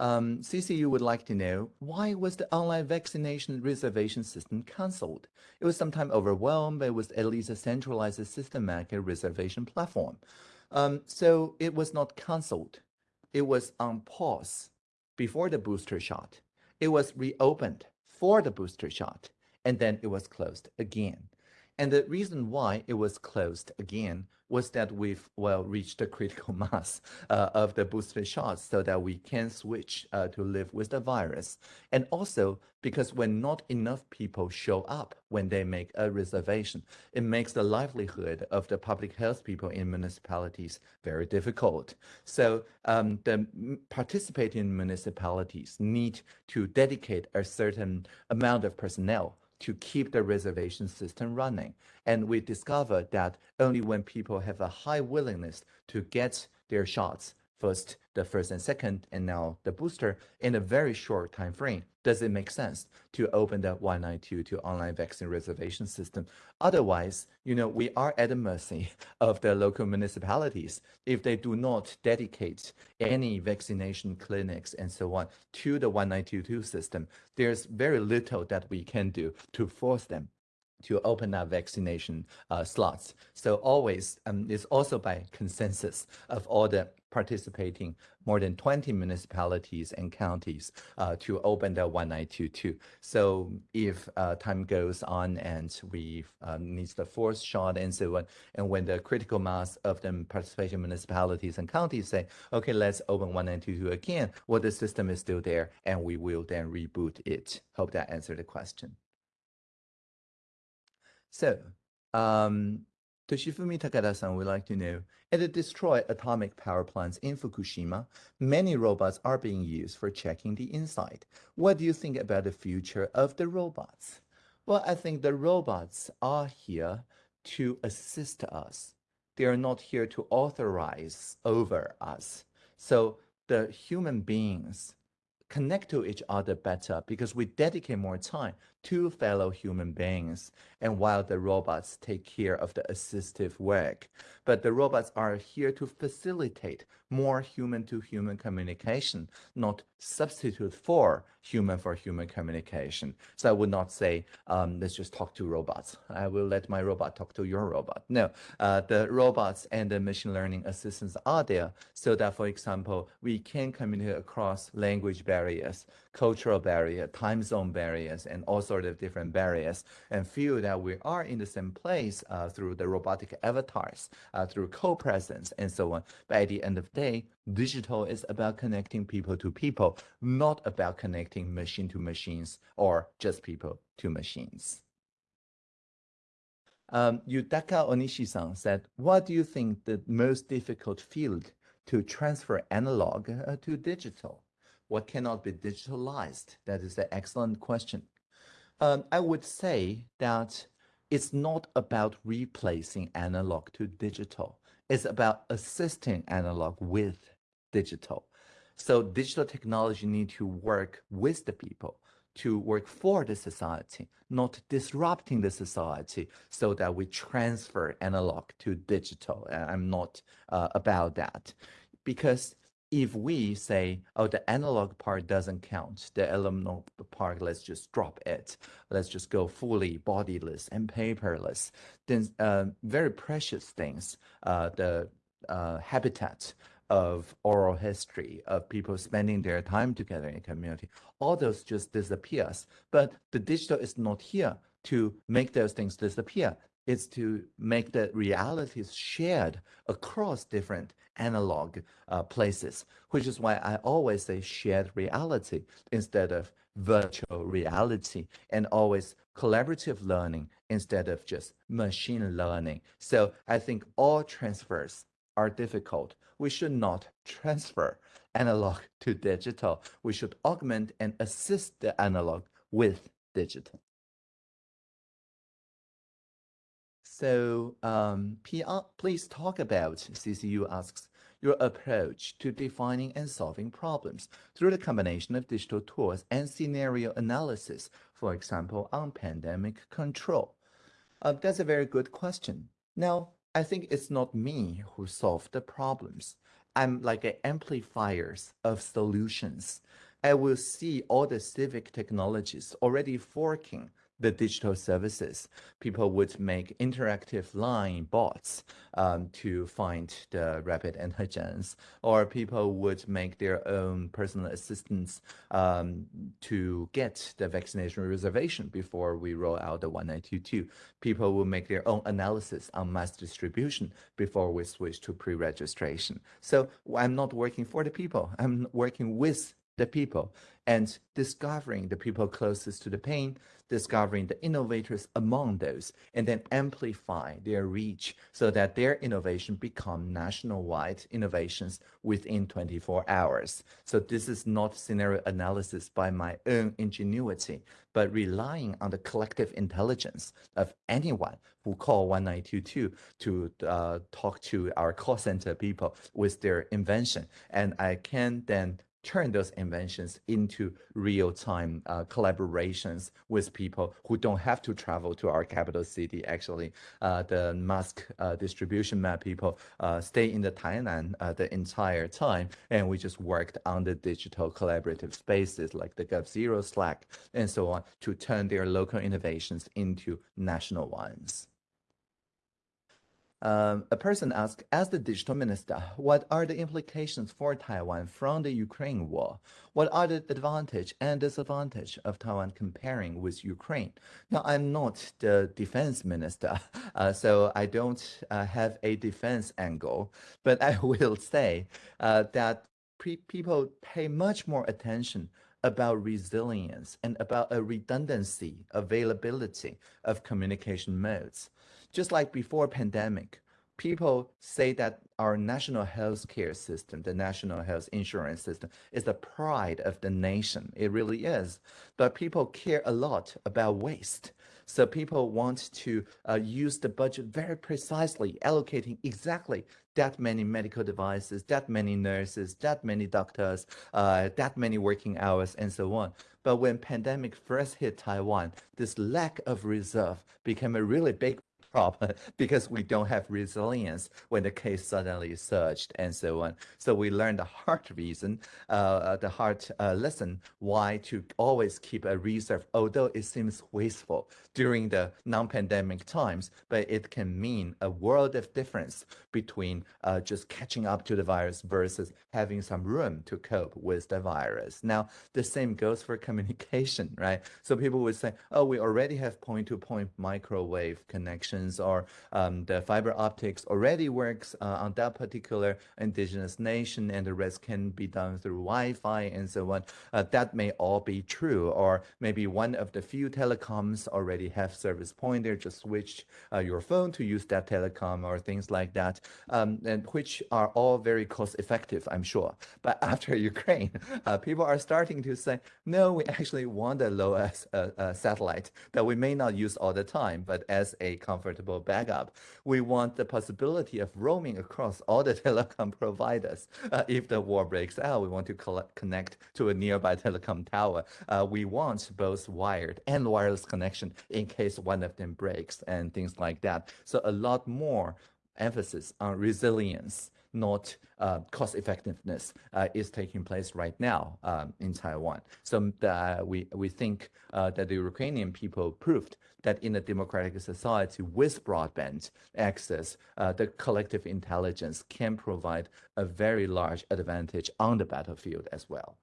[SPEAKER 3] Um, CCU would like to know why was the online vaccination reservation system cancelled? It was sometime overwhelmed, but it was at least a centralized systematic reservation platform. Um, so it was not cancelled. It was on pause before the booster shot. It was reopened for the booster shot, and then it was closed again. And the reason why it was closed again was that we've well reached the critical mass uh, of the booster shots so that we can switch uh, to live with the virus. And also because when not enough people show up when they make a reservation, it makes the livelihood of the public health people in municipalities very difficult. So um, the participating municipalities need to dedicate a certain amount of personnel to keep the reservation system running. And we discovered that only when people have a high willingness to get their shots, first the first and second, and now the booster in a very short time frame, does it make sense to open the 1922 online vaccine reservation system? Otherwise, you know, we are at the mercy of the local municipalities. If they do not dedicate any vaccination clinics and so on to the 1922 system, there's very little that we can do to force them to open up vaccination uh, slots. So always, um, it's also by consensus of all the participating more than 20 municipalities and counties uh, to open the 1922. So if uh, time goes on and we need the fourth shot and so on, and when the critical mass of the participation municipalities and counties say, okay, let's open 1922 again, well, the system is still there and we will then reboot it. Hope that answered the question. So, um, Toshifumi Takada-san would like to know, at the destroyed atomic power plants in Fukushima, many robots are being used for checking the inside. What do you think about the future of the robots? Well, I think the robots are here to assist us. They are not here to authorize over us. So the human beings connect to each other better because we dedicate more time to fellow human beings and while the robots take care of the assistive work. But the robots are here to facilitate more human-to-human -human communication, not substitute for human-for-human -human communication. So I would not say, um, let's just talk to robots. I will let my robot talk to your robot. No, uh, the robots and the machine learning assistants are there so that, for example, we can communicate across language barriers, cultural barrier, time zone barriers, and all sorts of different barriers, and feel that we are in the same place uh, through the robotic avatars, uh, through co-presence, and so on. But at the end of the day, digital is about connecting people to people, not about connecting machine to machines or just people to machines. Um, Yutaka Onishi-san said, what do you think the most difficult field to transfer analog uh, to digital? what cannot be digitalized? That is an excellent question. Um, I would say that it's not about replacing analog to digital. It's about assisting analog with digital. So digital technology need to work with the people to work for the society, not disrupting the society so that we transfer analog to digital. I'm not uh, about that because if we say, oh, the analog part doesn't count, the analog part, let's just drop it. Let's just go fully bodiless and paperless. Then uh, very precious things, uh, the uh, habitat of oral history, of people spending their time together in a community, all those just disappears. But the digital is not here to make those things disappear It's to make the realities shared across different analog uh, places, which is why I always say shared reality instead of virtual reality and always collaborative learning instead of just machine learning. So I think all transfers are difficult. We should not transfer analog to digital. We should augment and assist the analog with digital. So um, PR, please talk about, CCU asks, your approach to defining and solving problems through the combination of digital tools and scenario analysis, for example, on pandemic control. Uh, that's a very good question. Now, I think it's not me who solved the problems. I'm like an amplifiers of solutions. I will see all the civic technologies already forking the digital services. People would make interactive line bots um, to find the rapid antigens, or people would make their own personal assistants um, to get the vaccination reservation before we roll out the 1922. People will make their own analysis on mass distribution before we switch to pre-registration. So I'm not working for the people. I'm working with the people and discovering the people closest to the pain, discovering the innovators among those, and then amplify their reach so that their innovation become national-wide innovations within 24 hours. So this is not scenario analysis by my own ingenuity, but relying on the collective intelligence of anyone who call 1922 to uh, talk to our call center people with their invention. And I can then turn those inventions into real-time uh, collaborations with people who don't have to travel to our capital city. Actually, uh, the mask uh, distribution map people uh, stay in the Tainan uh, the entire time, and we just worked on the digital collaborative spaces like the g0v Slack and so on to turn their local innovations into national ones. Um, a person asked, as the digital minister, what are the implications for Taiwan from the Ukraine war? What are the advantage and disadvantage of Taiwan comparing with Ukraine? Now, I'm not the defense minister, uh, so I don't uh, have a defense angle, but I will say uh, that people pay much more attention about resilience and about a redundancy, availability of communication modes. Just like before pandemic, people say that our national health care system, the national health insurance system, is the pride of the nation. It really is. But people care a lot about waste. So people want to uh, use the budget very precisely, allocating exactly that many medical devices, that many nurses, that many doctors, uh, that many working hours, and so on. But when pandemic first hit Taiwan, this lack of reserve became a really big problem because we don't have resilience when the case suddenly surged and so on. So we learned the hard reason, uh, the hard uh, lesson why to always keep a reserve, although it seems wasteful during the non-pandemic times, but it can mean a world of difference between uh, just catching up to the virus versus having some room to cope with the virus. Now, the same goes for communication, right? So people would say, oh, we already have point-to-point -point microwave connections or um, the fiber optics already works uh, on that particular indigenous nation and the rest can be done through Wi-Fi and so on. Uh, that may all be true or maybe one of the few telecoms already have service point there, just switch uh, your phone to use that telecom or things like that, um, and which are all very cost effective, I'm sure. But after Ukraine, uh, people are starting to say, no, we actually want a low uh, uh, satellite that we may not use all the time, but as a comfort comfortable backup. We want the possibility of roaming across all the telecom providers. Uh, if the war breaks out, we want to collect, connect to a nearby telecom tower. Uh, we want both wired and wireless connection in case one of them breaks and things like that. So a lot more emphasis on resilience not uh, cost effectiveness uh, is taking place right now um, in Taiwan. So uh, we, we think uh, that the Ukrainian people proved that in a democratic society with broadband access, uh, the collective intelligence can provide a very large advantage on the battlefield as well.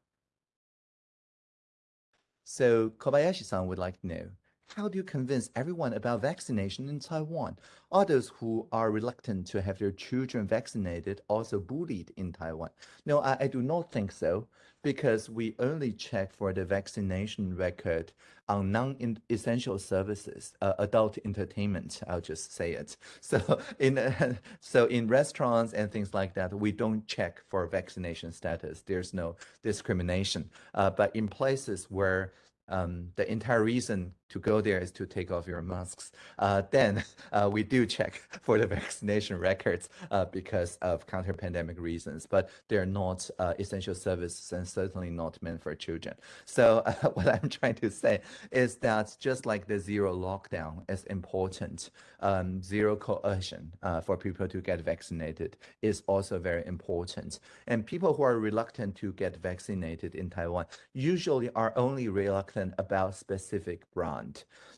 [SPEAKER 3] So Kobayashi-san would like to know, how do you convince everyone about vaccination in Taiwan? Are those who are reluctant to have their children vaccinated also bullied in Taiwan? No, I, I do not think so, because we only check for the vaccination record on non-essential services, uh, adult entertainment, I'll just say it. So in, uh, so in restaurants and things like that, we don't check for vaccination status. There's no discrimination. Uh, but in places where um, the entire reason to go there is to take off your masks. Uh, then uh, we do check for the vaccination records uh, because of counter-pandemic reasons, but they're not uh, essential services and certainly not meant for children. So what I'm trying to say is that just like the zero lockdown is important, um, zero coercion uh, for people to get vaccinated is also very important. And people who are reluctant to get vaccinated in Taiwan usually are only reluctant about specific brands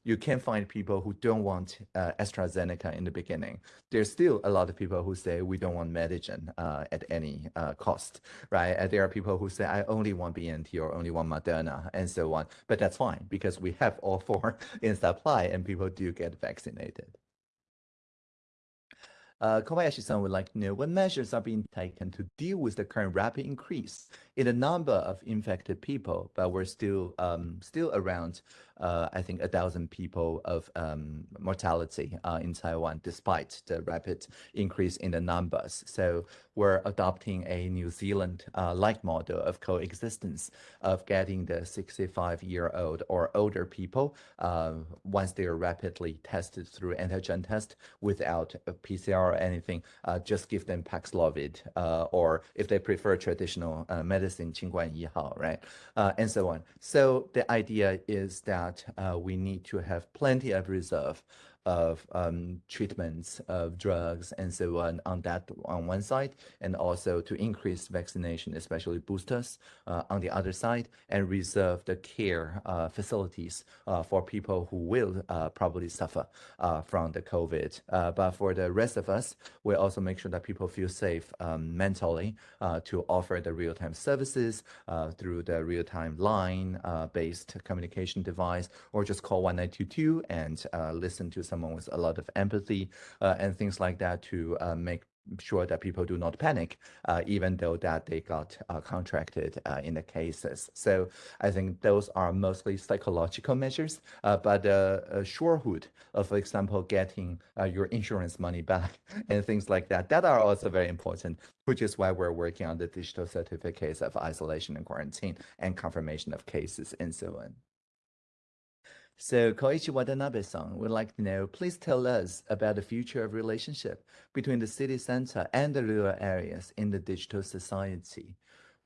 [SPEAKER 3] you can find people who don't want uh, AstraZeneca in the beginning. There's still a lot of people who say we don't want Medigen uh, at any uh, cost, right? And there are people who say I only want BNT or only want Moderna and so on. But that's fine because we have all four in supply and people do get vaccinated. Uh, Kobayashi-san would like to know what measures are being taken to deal with the current rapid increase in the number of infected people, but we're still um, still around uh, I think, a thousand people of um, mortality uh, in Taiwan, despite the rapid increase in the numbers. So we're adopting a New Zealand-like uh, model of coexistence of getting the 65-year-old or older people, uh, once they are rapidly tested through antigen test without a PCR or anything, uh, just give them Paxlovid, uh, or if they prefer traditional medicine, this in Qingguan Yihao, right? Uh, and so on. So the idea is that uh, we need to have plenty of reserve of um, treatments of drugs and so on on that on one side, and also to increase vaccination, especially boosters uh, on the other side, and reserve the care uh, facilities uh, for people who will uh, probably suffer uh, from the COVID. Uh, but for the rest of us, we also make sure that people feel safe um, mentally to offer the real-time services through the real-time line-based communication device, or just call 1922 and listen to some someone with a lot of empathy uh, and things like that to uh, make sure that people do not panic, uh, even though that they got uh, contracted uh, in the cases. So I think those are mostly psychological measures, uh, but uh, surehood of, for example, getting your insurance money back and things like that, that are also very important, which is why we're working on the digital certificates of isolation and quarantine and confirmation of cases and so on. So Koichi Watanabe-san would like to know, please tell us about the future of relationship between the city center and the rural areas in the digital society.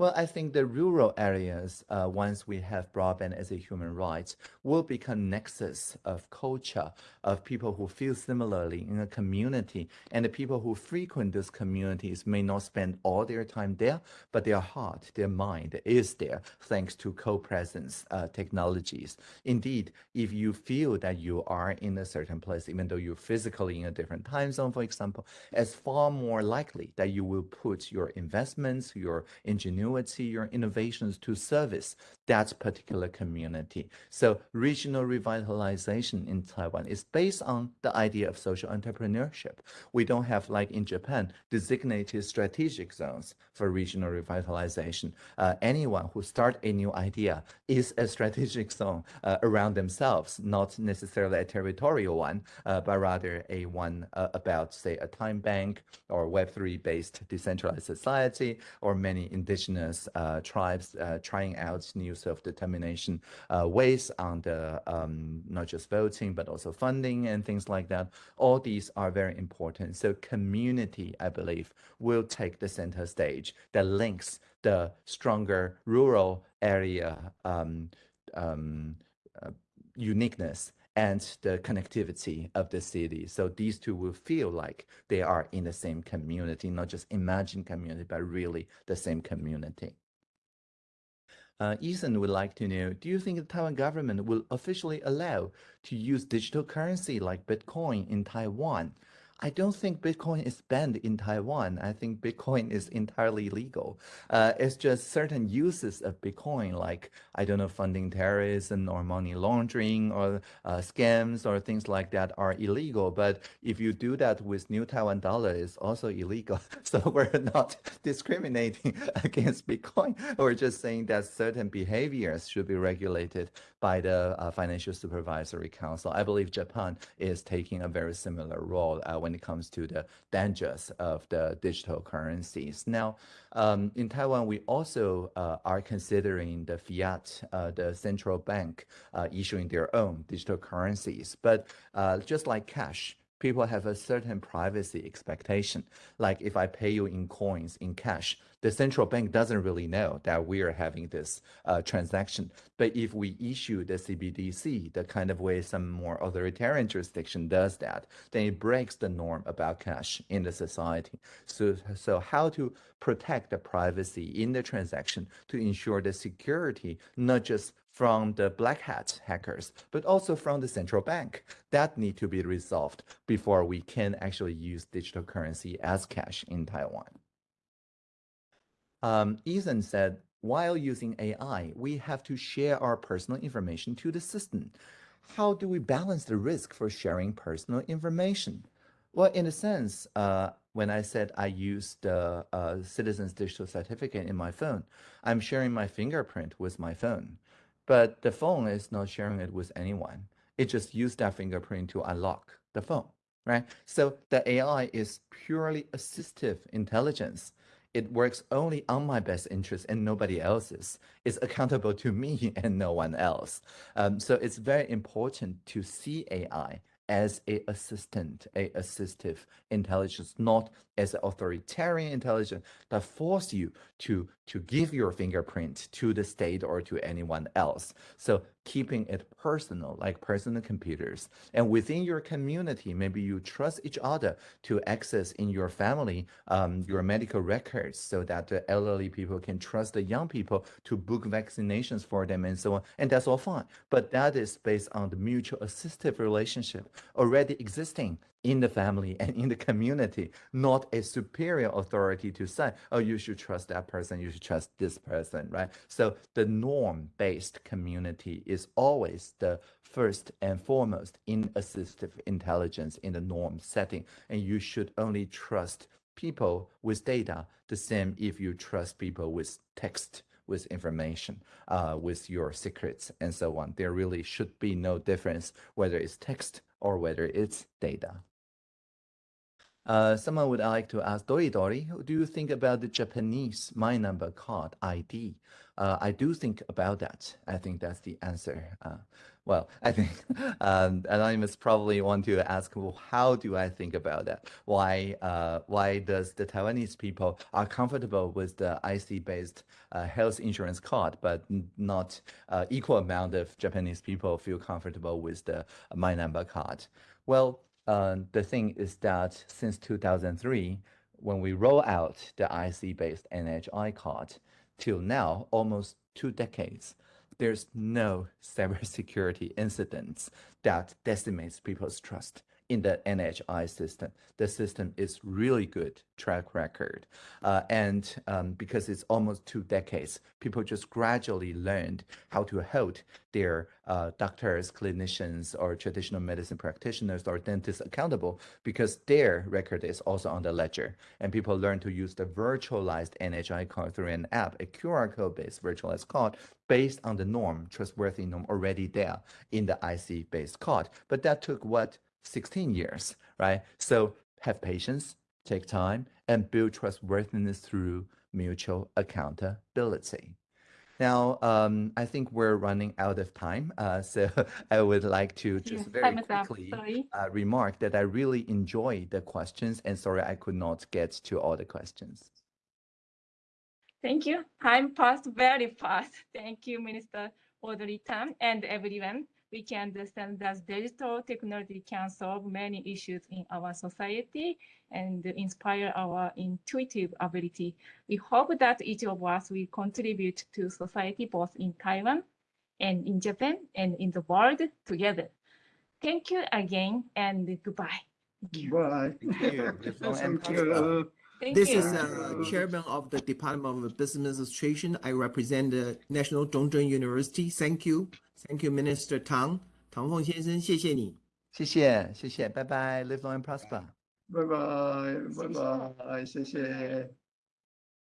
[SPEAKER 3] Well, I think the rural areas, uh, once we have broadband as a human right, will become nexus of culture, of people who feel similarly in a community. And the people who frequent those communities may not spend all their time there, but their heart, their mind is there thanks to co-presence uh, technologies. Indeed, if you feel that you are in a certain place, even though you're physically in a different time zone, for example, it's far more likely that you will put your investments, your ingenuity, ingenuity, your innovations to service that particular community. So regional revitalization in Taiwan is based on the idea of social entrepreneurship. We don't have, like in Japan, designated strategic zones for regional revitalization. Uh, anyone who start a new idea is a strategic zone uh, around themselves, not necessarily a territorial one, uh, but rather a one uh, about, say, a time bank or Web3 based decentralized society or many indigenous indigenous uh, tribes uh, trying out new self-determination uh, ways on the um, not just voting but also funding and things like that. All these are very important. So community, I believe, will take the center stage that links the stronger rural area um, um, uh, uniqueness and the connectivity of the city. So these two will feel like they are in the same community, not just imagined community, but really the same community. Uh, Ethan would like to know, do you think the Taiwan government will officially allow to use digital currency like Bitcoin in Taiwan? I don't think Bitcoin is banned in Taiwan. I think Bitcoin is entirely legal. Uh, it's just certain uses of Bitcoin, like, I don't know, funding terrorism or money laundering or uh, scams or things like that are illegal. But if you do that with New Taiwan dollar, it's also illegal. So we're not discriminating against Bitcoin. We're just saying that certain behaviors should be regulated by the uh, Financial Supervisory Council. I believe Japan is taking a very similar role uh, when it comes to the dangers of the digital currencies. Now, um, in Taiwan, we also uh, are considering the fiat, uh, the central bank uh, issuing their own digital currencies. But uh, just like cash, people have a certain privacy expectation. Like if I pay you in coins, in cash, the central bank doesn't really know that we are having this uh, transaction. But if we issue the CBDC, the kind of way some more authoritarian jurisdiction does that, then it breaks the norm about cash in the society. So, so how to protect the privacy in the transaction to ensure the security, not just from the black hat hackers, but also from the central bank. That need to be resolved before we can actually use digital currency as cash in Taiwan. Um, Ethan said, while using AI, we have to share our personal information to the system. How do we balance the risk for sharing personal information? Well, in a sense, uh, when I said I use the uh, Citizens Digital Certificate in my phone, I'm sharing my fingerprint with my phone. But the phone is not sharing it with anyone. It just used that fingerprint to unlock the phone, right? So the AI is purely assistive intelligence. It works only on my best interest and nobody else's. It's accountable to me and no one else. Um, so it's very important to see AI as a assistant, a assistive intelligence, not as an authoritarian intelligence that force you to, to give your fingerprint to the state or to anyone else. So keeping it personal, like personal computers. And within your community, maybe you trust each other to access in your family um, your medical records so that the elderly people can trust the young people to book vaccinations for them and so on. And that's all fine. But that is based on the mutual assistive relationship already existing in the family and in the community, not a superior authority to say, oh, you should trust that person, you should trust this person, right? So the norm-based community is always the first and foremost in assistive intelligence in the norm setting. And you should only trust people with data the same if you trust people with text with information, uh, with your secrets and so on. There really should be no difference whether it's text or whether it's data. Uh, someone would like to ask Dori Dori, do you think about the Japanese My Number card ID? Uh, I do think about that. I think that's the answer. Uh, well, I think um, Anonymous probably want to ask, well, how do I think about that? Why uh, why does the Taiwanese people are comfortable with the IC-based uh, health insurance card, but not uh, equal amount of Japanese people feel comfortable with the My Number card? Well, uh, the thing is that since 2003, when we roll out the IC-based NHI card, till now, almost two decades, there's no cybersecurity incidents that decimates people's trust in the NHI system. The system is really good track record. Uh, and um, because it's almost two decades, people just gradually learned how to hold their uh, doctors, clinicians, or traditional medicine practitioners or dentists accountable because their record is also on the ledger. And people learn to use the virtualized NHI card through an app, a QR code-based virtualized card based on the norm, trustworthy norm already there in the IC-based card. But that took what 16 years, right? So have patience, take time, and build trustworthiness through mutual accountability. Now, um, I think we're running out of time, uh, so I would like to just very
[SPEAKER 1] time is up,
[SPEAKER 3] quickly uh, remark that I really enjoy the questions, and sorry I could not get to all the questions.
[SPEAKER 1] Thank you. Time passed very fast. Thank you, Minister Audrey Tang and everyone. We can understand that digital technology can solve many issues in our society and inspire our intuitive ability. We hope that each of us will contribute to society both in Taiwan and in Japan and in the world together. Thank you again and goodbye.
[SPEAKER 2] Bye.
[SPEAKER 3] Thank you. Live
[SPEAKER 2] Thank you.
[SPEAKER 1] Thank
[SPEAKER 4] This
[SPEAKER 1] you.
[SPEAKER 4] is uh, Chairman of the Department of Business Administration. I represent the National Chung Cheng University. Thank you. Thank you, Minister Tang. 唐凤先生，谢谢你。
[SPEAKER 3] 谢谢，谢谢，拜拜，Live long and prosper.
[SPEAKER 2] 拜拜，拜拜，谢谢。